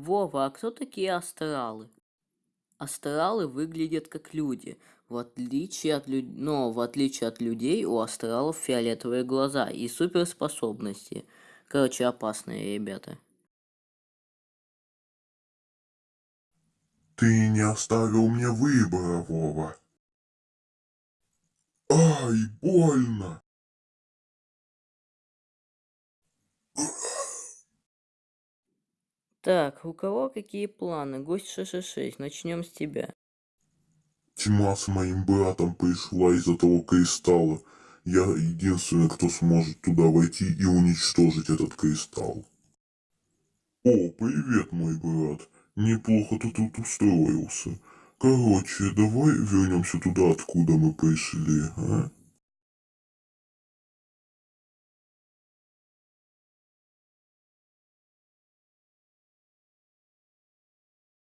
Вова, а кто такие астралы? Астралы выглядят как люди, в отличие от люд... но в отличие от людей у астралов фиолетовые глаза и суперспособности. Короче, опасные ребята. Ты не оставил мне выбора, Вова. Ай, больно! Так, у кого какие планы? Гость 666, начнем с тебя. Тьма с моим братом пришла из-за того кристалла. Я единственный, кто сможет туда войти и уничтожить этот кристалл. О, привет, мой брат. Неплохо ты тут устроился. Короче, давай вернемся туда, откуда мы пришли, а?